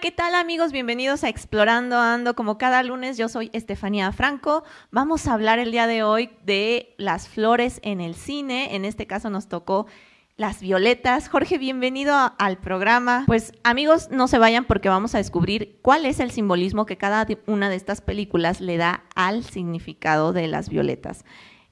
¿qué tal amigos? Bienvenidos a Explorando Ando. Como cada lunes, yo soy Estefanía Franco. Vamos a hablar el día de hoy de las flores en el cine. En este caso nos tocó las violetas. Jorge, bienvenido al programa. Pues amigos, no se vayan porque vamos a descubrir cuál es el simbolismo que cada una de estas películas le da al significado de las violetas.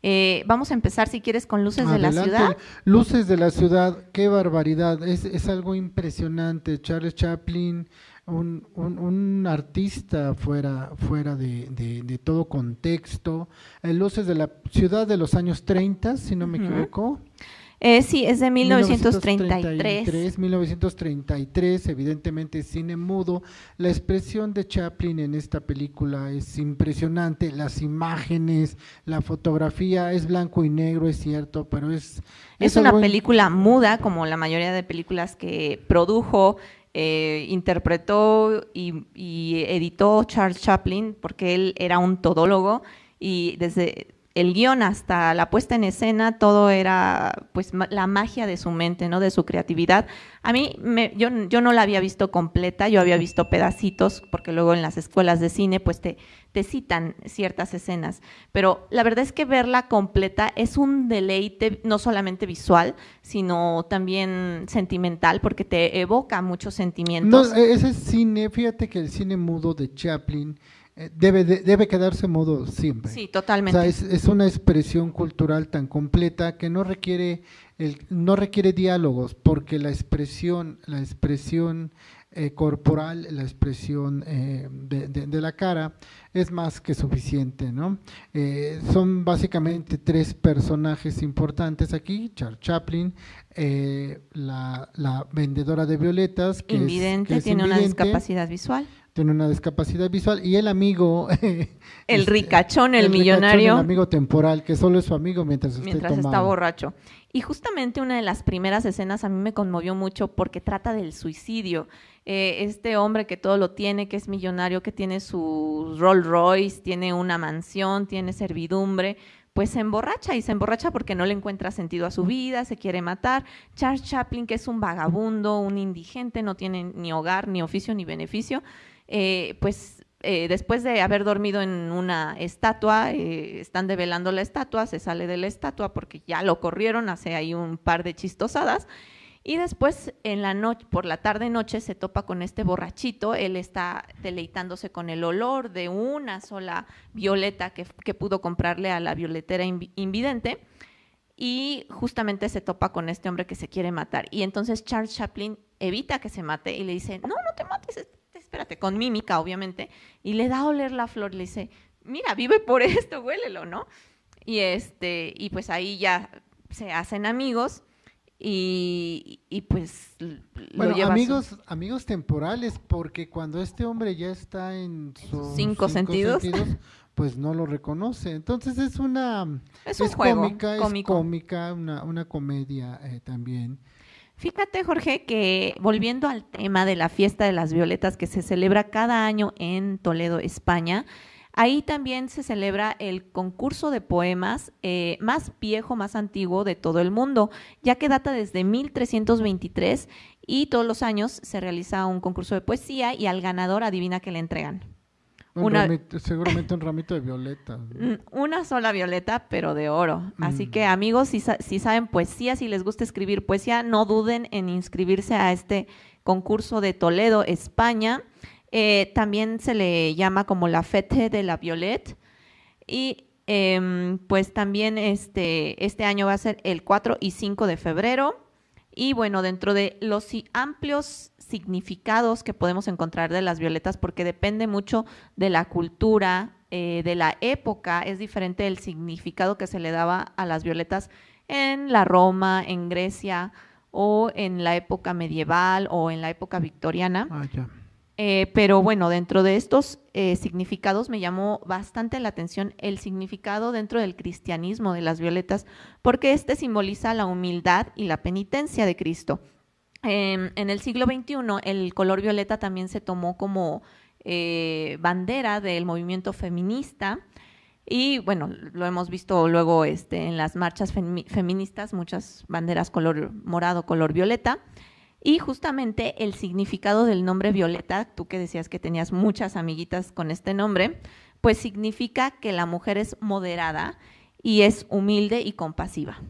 Eh, vamos a empezar, si quieres, con Luces de la Ciudad. Luces de la Ciudad, qué barbaridad, es, es algo impresionante. Charles Chaplin, un, un, artista fuera, fuera de, de, todo contexto. Luces de la Ciudad de los años 30, si no me equivoco. Eh, sí, es de 1933. 1933, evidentemente cine mudo. La expresión de Chaplin en esta película es impresionante, las imágenes, la fotografía es blanco y negro, es cierto, pero es... Es, una película muda, como la mayoría de películas que produjo, eh, interpretó y, y editó Charles Chaplin, porque él era un todólogo y desde el guion hasta la puesta en escena, todo era pues la magia de su mente, ¿no? De su creatividad. A mí, me, yo, yo no la había visto completa, yo había visto pedacitos, porque luego en las escuelas de cine pues te, te citan ciertas escenas, pero la verdad es que verla completa es un deleite no solamente visual, sino también sentimental, porque te evoca muchos sentimientos. No, e-, ese cine, fíjate que el cine mudo de Chaplin eh, debe, debe quedarse mudo siempre. Sí, totalmente. O sea, es, una expresión cultural tan completa que no requiere, el, no requiere diálogos, porque la expresión, la expresión eh, corporal, la expresión eh, de, la cara es más que suficiente, ¿no? son básicamente tres personajes importantes aquí, Charles Chaplin, la, la, vendedora de violetas, que invidente, tiene una discapacidad visual tiene una discapacidad visual y el amigo el este, ricachón el, millonario. el amigo temporal que solo es su amigo mientras, mientras está borracho. Y justamente una de las primeras escenas a mí me conmovió mucho porque trata del suicidio. Eh, este hombre que todo lo tiene que es millonario que tiene su Rolls Royce tiene una mansión tiene servidumbre pues se emborracha y se emborracha porque no le encuentra sentido a su vida, se quiere matar. Charles Chaplin, que es un vagabundo, un indigente, no tiene ni hogar, ni oficio, ni beneficio, eh, pues eh, después de haber dormido en una estatua, eh, están develando la estatua, se sale de la estatua porque ya lo corrieron, hace ahí un par de chistosadas. Y después en la noche, por la tarde noche, se topa con este borrachito. Él está deleitándose con el olor de una sola violeta que, que pudo comprarle a la violetera invidente. Y justamente se topa con este hombre que se quiere matar. Y entonces Charles Chaplin evita que se mate y le dice, no, no te mates, espérate, con mímica, obviamente, y le da a oler la flor, le dice, mira, vive por esto, huélelo, ¿no? Y, este, y pues ahí ya se hacen amigos y, pues bueno, amigos, amigos temporales, porque cuando este hombre ya está en sus cinco, sentidos, pues no lo reconoce. Entonces es una es, un juego, cómica, es cómica, una, una comedia eh, también. Fíjate, Jorge, que volviendo al tema de la fiesta de las violetas que se celebra cada año en Toledo, España, ahí también se celebra el concurso de poemas eh, más viejo, más antiguo de todo el mundo, ya que data desde 1323 y todos los años se realiza un concurso de poesía y al ganador adivina que le entregan seguramente un ramito de violeta. Una sola violeta, pero de oro. Así que mm. amigos, si, si, saben poesía, si les gusta escribir poesía, no duden en inscribirse a este concurso de Toledo, España. Eh, también se le llama como la Fete de la Violette. Y em, pues también este, este año va a ser el 4 y 5 de febrero. Y bueno, dentro de los amplios significados que podemos encontrar de las violetas, porque depende mucho de la cultura, eh, de la época, es diferente el significado que se le daba a las violetas en la Roma, en Grecia o en la época medieval o en la época victoriana. Ah, eh, pero bueno, dentro de estos eh, significados me llamó bastante la atención el significado dentro del cristianismo de las violetas, porque este simboliza la humildad y la penitencia de Cristo. en el siglo XXI, el color violeta también se tomó como eh, bandera del movimiento feminista. Y bueno, lo hemos visto luego este, en las marchas feministas, muchas banderas color morado, color violeta. Y justamente el significado del nombre Violeta, tú que decías que tenías muchas amiguitas con este nombre, pues significa que la mujer es moderada y es humilde y compasiva.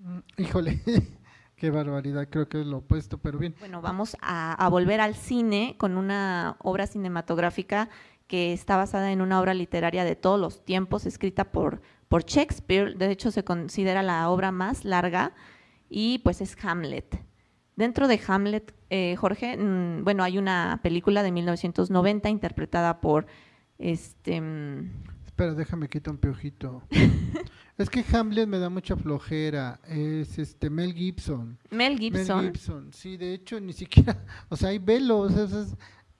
Mm, híjole, qué barbaridad, creo que es lo opuesto, pero bien. Bueno, vamos a, volver al cine con una obra cinematográfica que está basada en una obra literaria de todos los tiempos, escrita por, por Shakespeare, de hecho se considera la obra más larga y pues es Hamlet. Dentro de Hamlet, eh, Jorge, mm, bueno, hay una película de 1990 interpretada por este... Mm, Espera, déjame quitar un piojito. es que Hamlet me da mucha flojera. Es este Mel Gibson. Mel Gibson. Mel Gibson. Sí, de hecho, ni siquiera. O sea, hay velos.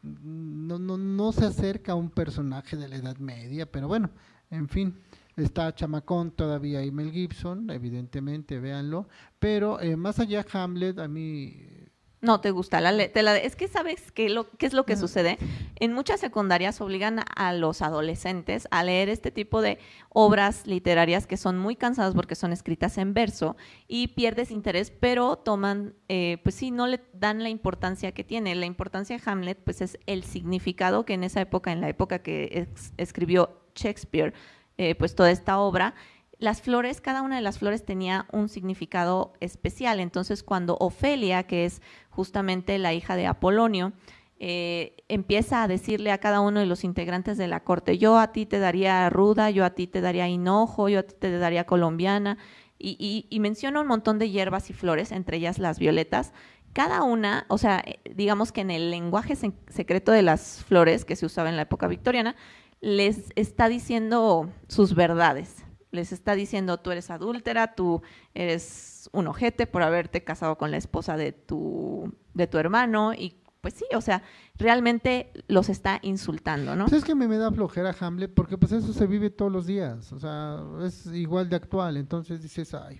no, no, no se acerca a un personaje de la Edad Media, pero bueno, en fin. Está Chamacón todavía y Mel Gibson, evidentemente, véanlo. Pero eh, más allá Hamlet, a mí no te gusta la, te la es que sabes qué, lo, qué es lo que sucede en muchas secundarias obligan a los adolescentes a leer este tipo de obras literarias que son muy cansadas porque son escritas en verso y pierdes interés pero toman eh, pues sí no le dan la importancia que tiene. La importancia de Hamlet pues es el significado que en esa época en la época que escribió Shakespeare eh, pues toda esta obra, las flores, cada una de las flores tenía un significado especial. Entonces, cuando Ofelia, que es justamente la hija de Apolonio, eh, empieza a decirle a cada uno de los integrantes de la corte, yo a ti te daría ruda, yo a ti te daría hinojo, yo a ti te daría colombiana, y, menciona un montón de hierbas y flores, entre ellas las violetas. Cada una, o sea, eh, digamos que en el lenguaje secreto de las flores que se usaba en la época victoriana, les está diciendo sus verdades. Les está diciendo, tú eres adúltera, tú eres un ojete por haberte casado con la esposa de tu, de tu hermano y pues sí, o sea, realmente los está insultando, ¿no? Pues es que me, me da flojera Hamlet porque pues eso se vive todos los días, o sea, es igual de actual, entonces dices, ay,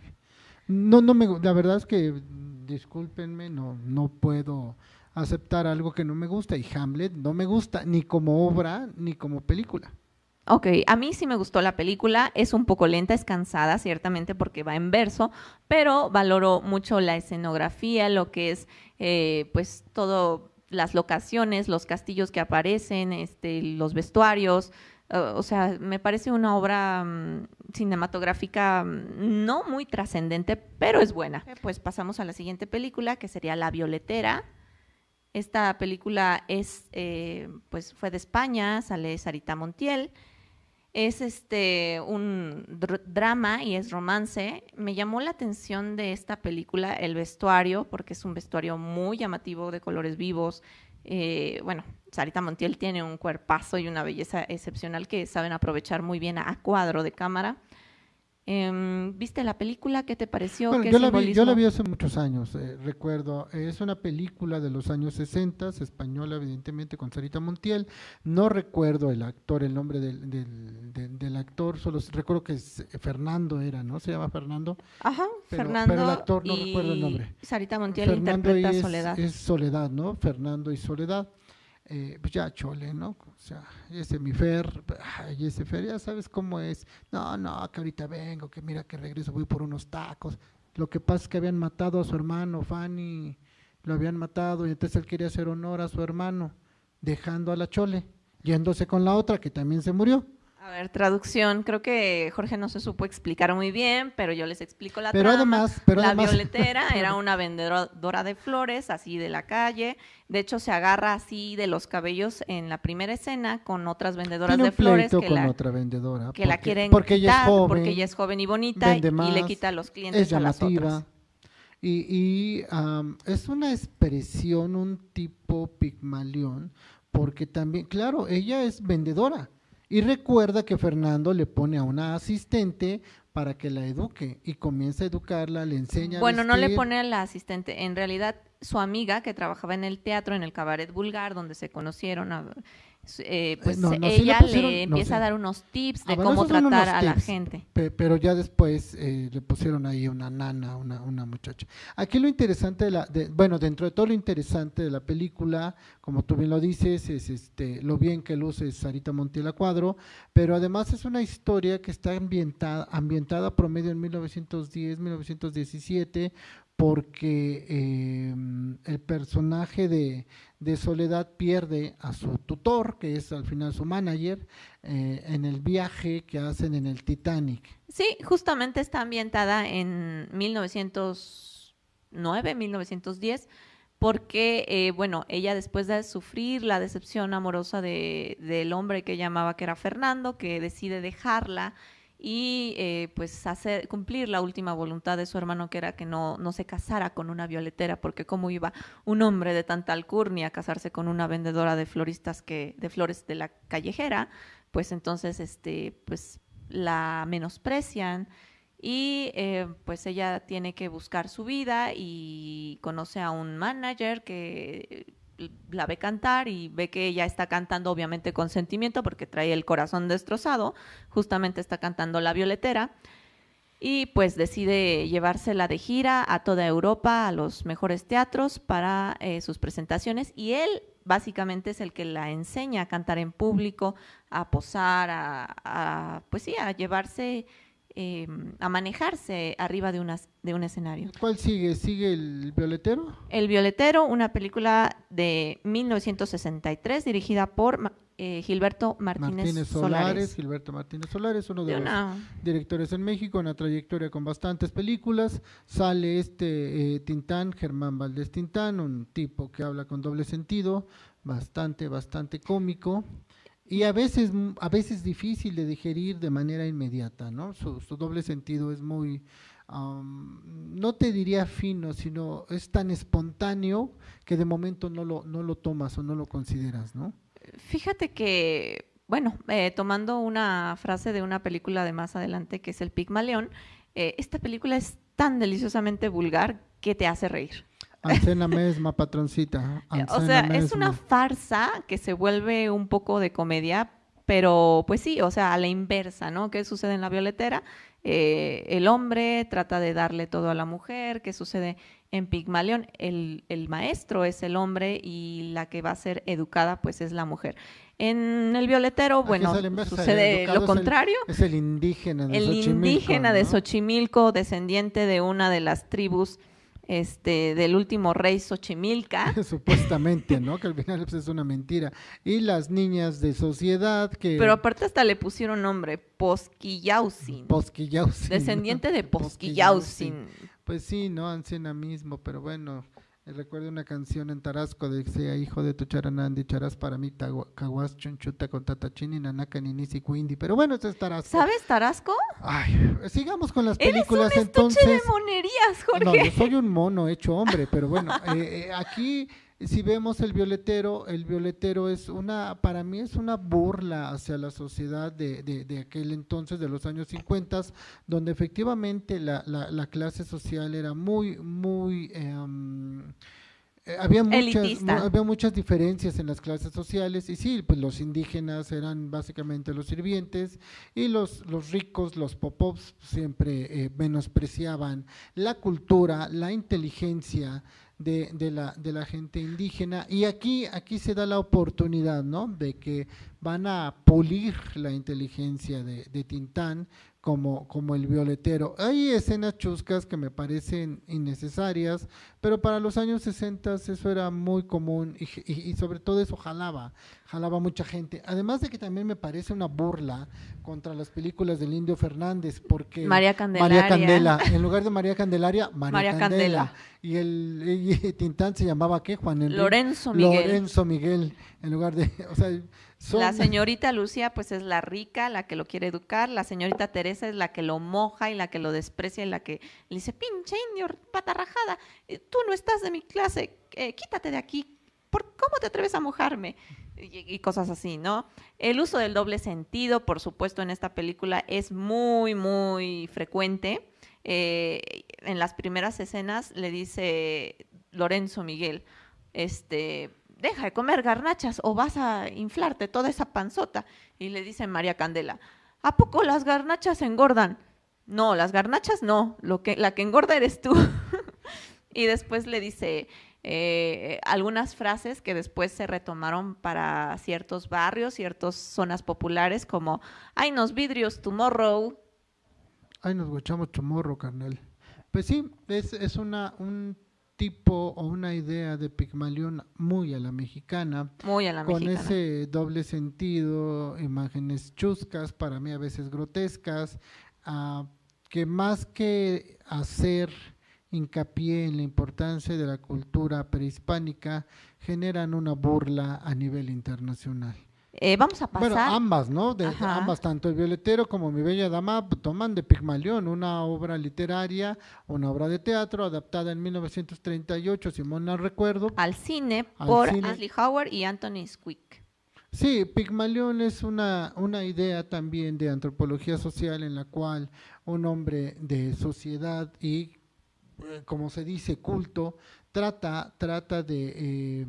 no, no me, la verdad es que, discúlpenme, no, no puedo aceptar algo que no me gusta y Hamlet no me gusta ni como obra ni como película. Ok, a mí sí me gustó la película, es un poco lenta, es cansada, ciertamente porque va en verso, pero valoro mucho la escenografía, lo que es, eh, pues, todo, las locaciones, los castillos que aparecen, este, los vestuarios, o sea, me parece una obra mm, cinematográfica mm, no muy trascendente, pero es buena. Pues pasamos a la siguiente película, que sería La Violetera, esta película es, eh, pues fue de España, sale Sarita Montiel. Es este un drama y es romance. Me llamó la atención de esta película el vestuario, porque es un vestuario muy llamativo de colores vivos. Eh, bueno, Sarita Montiel tiene un cuerpazo y una belleza excepcional que saben aprovechar muy bien a cuadro de cámara. Em, ¿Viste la película? ¿Qué te pareció? yo, la vi, yo, la vi, hace muchos años, eh, recuerdo. Es una película de los años 60, española evidentemente, con Sarita Montiel. No recuerdo el actor, el nombre del, del, actor, solo recuerdo que es eh, Fernando era, ¿no? Se llama Fernando. Ajá, Fernando. Pero el actor no recuerdo el nombre. Sarita Montiel interpreta Soledad. Es Soledad, ¿no? Fernando y Soledad. Eh, pues ya chole, ¿no? O sea, ese mi Fer, ay, ese Fer, ya sabes cómo es. No, no, que ahorita vengo, que mira que regreso, voy por unos tacos. Lo que pasa es que habían matado a su hermano, Fanny, lo habían matado y entonces él quería hacer honor a su hermano, dejando a la chole, yéndose con la otra que también se murió. A ver, traducción. Creo que Jorge no se supo explicar muy bien, pero yo les explico la pero trama. Además, pero la violetera era una vendedora de flores, así de la calle. De hecho, se agarra así de los cabellos en la primera escena con otras vendedoras de flores que, la, otra vendedora, que la quieren porque ella es joven, porque ella es joven y bonita y, le quita a los clientes es llamativa, a las otras. Y, y es una expresión, un tipo pigmalión, porque también, claro, ella es vendedora y recuerda que Fernando le pone a una asistente para que la eduque y comienza a educarla, le enseña. Bueno, no le pone a la asistente, en realidad su amiga que trabajaba en el teatro, en el cabaret vulgar, donde se conocieron, eh, pues ella le, empieza a dar unos tips de ah, cómo tratar a la gente. pero ya después eh, le pusieron ahí una nana, una, una muchacha. Aquí lo interesante de la, bueno, dentro de todo lo interesante de la película, como tú bien lo dices, es este lo bien que luce Sarita Montiel a cuadro, pero además es una historia que está ambientada, ambientada promedio en 1910, 1917, porque eh, el personaje de, Soledad pierde a su tutor, que es al final su manager, eh, en el viaje que hacen en el Titanic. Sí, justamente está ambientada en 1909, 1910 porque, eh, bueno, ella después de sufrir la decepción amorosa de, del hombre que llamaba que era Fernando, que decide dejarla y eh, pues hacer cumplir la última voluntad de su hermano que era que no, no se casara con una violetera porque cómo iba un hombre de tanta alcurnia a casarse con una vendedora de floristas que de flores de la callejera pues entonces este pues la menosprecian y eh, pues ella tiene que buscar su vida y conoce a un manager que la ve cantar y ve que ella está cantando obviamente con sentimiento porque trae el corazón destrozado, justamente está cantando La Violetera y pues decide llevársela de gira a toda Europa, a los mejores teatros para eh, sus presentaciones y él básicamente es el que la enseña a cantar en público, a posar, a, pues sí, a llevarse, em, a manejarse arriba de, unas, de un escenario. ¿Cuál sigue? ¿Sigue el violetero? El violetero, una película de 1963 dirigida por eh, Gilberto Martínez, Solares. Gilberto Martínez Solares, uno de, los directores en México, una trayectoria con bastantes películas. Sale este eh, Tintán, Germán Valdés Tintán, un tipo que habla con doble sentido, bastante, bastante cómico y a veces, a veces difícil de digerir de manera inmediata, ¿no? Su, doble sentido es muy, no te diría fino, sino es tan espontáneo que de momento no lo, no lo tomas o no lo consideras, ¿no? Fíjate que, bueno, eh, tomando una frase de una película de más adelante que es El Pigmaleón, eh, esta película es tan deliciosamente vulgar que te hace reír. Ancena misma, patroncita. o sea, es una farsa que se vuelve un poco de comedia, pero pues sí, o sea, a la inversa, ¿no? ¿Qué sucede en la violetera? Eh, el hombre trata de darle todo a la mujer, ¿qué sucede en Pigmalión? El, el, maestro es el hombre y la que va a ser educada pues es la mujer. En el violetero, bueno, sucede lo contrario. Es el, indígena de El indígena de Xochimilco, descendiente de una de las tribus este, del último rey Xochimilca. Supuestamente, ¿no? Que al final pues, es una mentira. Y las niñas de sociedad que... Pero aparte hasta le pusieron nombre, Posquillausin. Posquillausin. Descendiente de Posquillausin. Pues sí, ¿no? Anciana mismo, pero bueno, Recuerdo una canción en Tarasco de que sea hijo de tu charanandi, charas para mí, caguas chunchuta con tatachini, nanaka, ninisi, cuindi. Pero bueno, eso es Tarasco. ¿Sabes Tarasco? Ay, sigamos con las películas Eres un entonces. de monerías, Jorge. No, yo soy un mono hecho hombre, pero bueno, eh, eh, aquí si vemos el violetero, el violetero es una, para mí es una burla hacia la sociedad de, de, aquel entonces, de los años 50, donde efectivamente la, la, clase social era muy, muy... Em, eh, había muchas, había muchas diferencias en las clases sociales y sí, pues los indígenas eran básicamente los sirvientes y los, los ricos, los pop-ups siempre eh, menospreciaban la cultura, la inteligencia, de, de, la, de la gente indígena. Y aquí, aquí se da la oportunidad, ¿no? De que van a pulir la inteligencia de, de Tintán como, como el violetero. Hay escenas chuscas que me parecen innecesarias, pero para los años 60 eso era muy común y, y, sobre todo eso jalaba, jalaba mucha gente. Además de que también me parece una burla contra las películas del Indio Fernández, porque María Candelaria. María Candela, en lugar de María Candelaria, María, Candela. Y el Tintán se llamaba ¿qué? Juan Enrique. Lorenzo Miguel. Lorenzo Miguel, en lugar de, o sea, la señorita Lucia, pues es la rica, la que lo quiere educar. La señorita Teresa es la que lo moja y la que lo desprecia y la que le dice, pinche indio, pata rajada, eh, tú no estás de mi clase, eh, quítate de aquí. ¿Por cómo te atreves a mojarme? Y, cosas así, ¿no? El uso del doble sentido, por supuesto, en esta película es muy, muy frecuente. Eh, en las primeras escenas le dice Lorenzo Miguel, este, deja de comer garnachas o vas a inflarte toda esa panzota. Y le dice María Candela, ¿a poco las garnachas engordan? No, las garnachas no, lo que, la que engorda eres tú. y después le dice eh, algunas frases que después se retomaron para ciertos barrios, ciertas zonas populares, como, ay, nos vidrios tomorrow. Ay, nos guachamos tomorrow, carnal. Pues sí, es, es una, un tipo o una idea de Pigmalión muy a la mexicana. Muy a la con mexicana. ese doble sentido, imágenes chuscas, para mí a veces grotescas, que más que hacer hincapié en la importancia de la cultura prehispánica, generan una burla a nivel internacional. Eh, vamos a pasar. Bueno, ambas, ¿no? De, ambas, tanto El Violetero como Mi Bella Dama p- toman de Pigmalión, una obra literaria, una obra de teatro adaptada en 1938, si mal no recuerdo. al cine Al por cine. Ashley Howard y Anthony Squick. Sí, Pigmalión es una, una idea también de antropología social en la cual un hombre de sociedad y, eh, como se dice, culto, trata, trata de eh,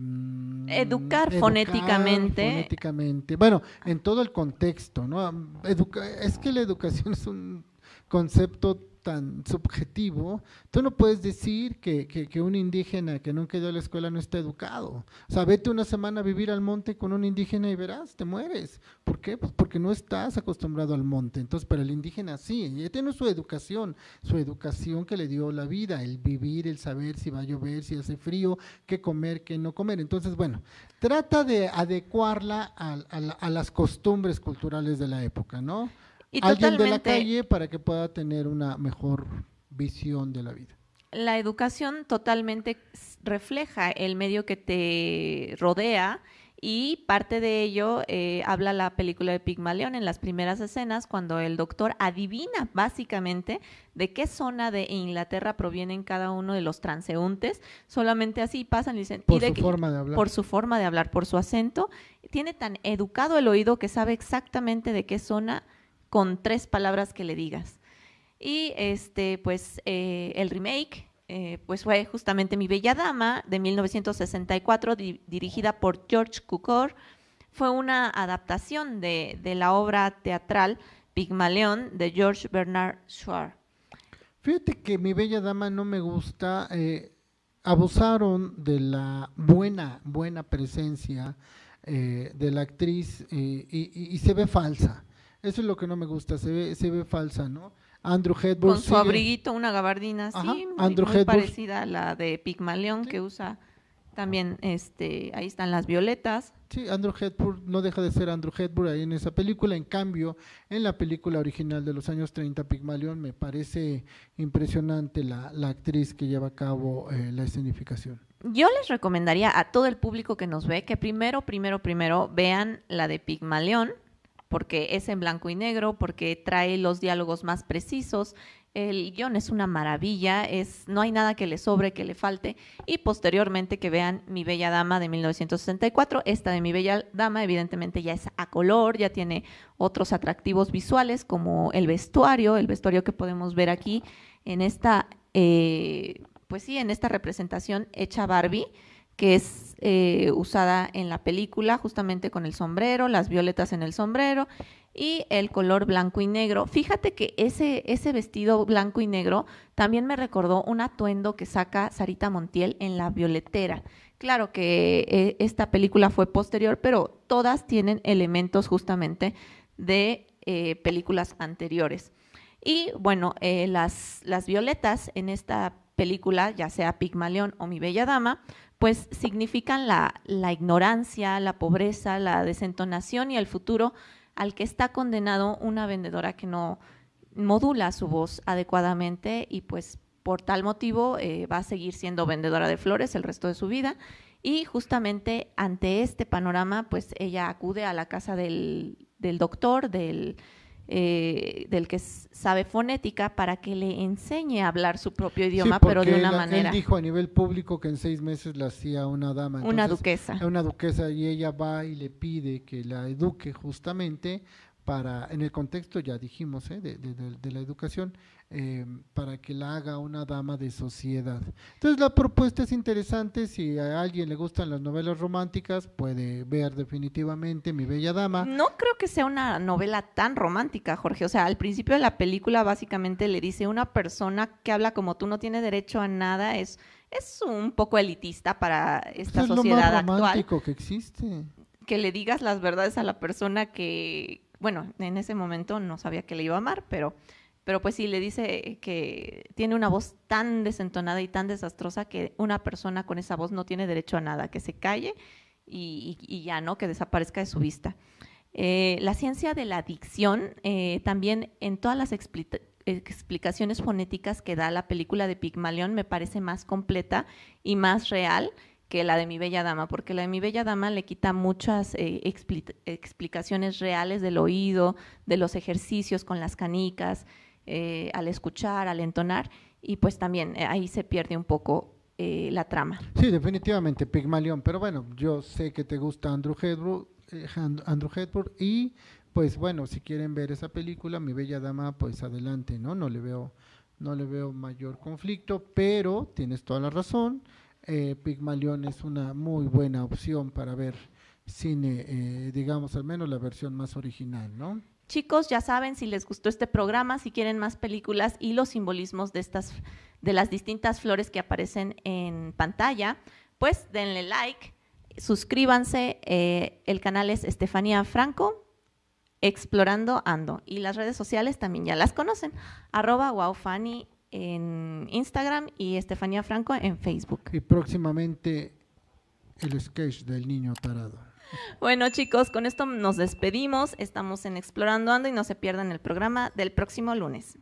Educar fonéticamente. fonéticamente. Bueno, en todo el contexto, ¿no? Educa- es que la educación es un concepto tan subjetivo, tú no puedes decir que, que, un indígena que nunca ido a la escuela no está educado. O sea, vete una semana a vivir al monte con un indígena y verás, te mueres. ¿Por qué? Pues porque no estás acostumbrado al monte. Entonces, para el indígena sí, ya tiene su educación, su educación que le dio la vida, el vivir, el saber si va a llover, si hace frío, qué comer, qué no comer. Entonces, bueno, trata de adecuarla a, a la- a las costumbres culturales de la época, ¿no? Y Alguien de la calle para que pueda tener una mejor visión de la vida. La educación totalmente refleja el medio que te rodea y parte de ello eh, habla la película de Pigmalión en las primeras escenas cuando el doctor adivina básicamente de qué zona de Inglaterra provienen cada uno de los transeúntes. Solamente así pasan y dicen... Por y de su forma de hablar. por su forma de hablar, por su acento. Tiene tan educado el oído que sabe exactamente de qué zona con tres palabras que le digas. Y este, pues, eh, el remake, eh, pues fue justamente Mi Bella Dama de 1964, di- dirigida por George Cukor. Fue una adaptación de, de la obra teatral Pigmalión de George Bernard Shaw. Fíjate que mi bella dama no me gusta. eh, abusaron de la buena, buena presencia de la actriz y se ve falsa. Eso es lo que no me gusta, se ve, se ve falsa, ¿no? Andrew Hedberg Con su sigue- abriguito, una gabardina así, Ajá, muy, Andrew muy Hepburn. parecida a la de Pigmalión Sí. que usa también, este, ahí están las violetas. Sí, Andrew Hepburn no deja de ser Andrew Hepburn ahí en esa película. En cambio, en la película original de los años 30, Pigmalión, me parece impresionante la, la actriz que lleva a cabo eh, la escenificación. Yo les recomendaría a todo el público que nos ve que primero, primero, primero vean la de Pigmalión, porque es en blanco y negro, porque trae los diálogos más precisos. El guion es una maravilla, es, no hay nada que le sobre, que le falte. Y posteriormente que vean Mi Bella Dama de 1964. Esta de Mi Bella Dama evidentemente ya es a color, ya tiene otros atractivos visuales como el vestuario, el vestuario que podemos ver aquí en esta, eh, pues sí, en esta representación hecha Barbie que es eh, usada en la película justamente con el sombrero, las violetas en el sombrero y el color blanco y negro. Fíjate que ese, ese vestido blanco y negro también me recordó un atuendo que saca Sarita Montiel en La Violetera. Claro que eh, esta película fue posterior, pero todas tienen elementos justamente de eh, películas anteriores. Y bueno, las, las violetas en esta película, ya sea Pigmalión o Mi Bella Dama, pues significan la, la ignorancia, la pobreza, la desentonación y el futuro al que está condenado una vendedora que no modula su voz adecuadamente y pues por tal motivo eh, va a seguir siendo vendedora de flores el resto de su vida. Y justamente ante este panorama pues ella acude a la casa del, del doctor, del, eh, del que sabe fonética para que le enseñe a hablar su propio idioma, Sí, pero de una manera, Él dijo a nivel público que en seis meses la hacía una dama. una duquesa. Una duquesa y ella va y le pide que la eduque justamente para, en el contexto ya dijimos, ¿eh? de, de- de- de la educación, eh, para que la haga una dama de sociedad. Entonces la propuesta es interesante, si a alguien le gustan las novelas románticas, puede ver definitivamente Mi Bella Dama. No creo que sea una novela tan romántica, Jorge. O sea, al principio de la película básicamente le dice una persona que habla como tú no tiene derecho a nada, es, es un poco elitista para esta Pues es lo sociedad más actual. romántico que existe. Que le digas las verdades a la persona que, bueno, en ese momento no sabía que le iba a amar, pero pero pues sí, le dice que tiene una voz tan desentonada y tan desastrosa que una persona con esa voz no tiene derecho a nada, que se calle y, ya, ¿no? Que desaparezca de su vista. Eh, la ciencia de la dicción, eh, también en todas las explicaciones fonéticas que da la película de Pigmalión, me parece más completa y más real que la de Mi Bella Dama, porque la de Mi Bella Dama le quita muchas eh, explicaciones reales del oído, de los ejercicios con las canicas, al escuchar, al entonar, y pues también ahí se pierde un poco la trama. Sí, definitivamente, Pigmalión, pero bueno, yo sé que te gusta Andrew Hedberg, eh, Andrew Hedberg y pues bueno, si quieren ver esa película, Mi Bella Dama, pues adelante, ¿no? No le veo, no le veo mayor conflicto, pero tienes toda la razón, eh, Pigmalión es una muy buena opción para ver cine, eh, digamos al menos la versión más original, ¿no? Chicos, ya saben, si les gustó este programa, si quieren más películas y los simbolismos de estas, de las distintas flores que aparecen en pantalla, pues denle like suscríbanse, eh, el canal es Estefanía Franco, Explorando Ando. Y las redes sociales también ya las conocen, arroba wowfanny en Instagram y Estefanía Franco en Facebook. Y próximamente el sketch del niño tarado. Bueno chicos, con esto nos despedimos, estamos en Explorando Ando y no se pierdan el programa del próximo lunes.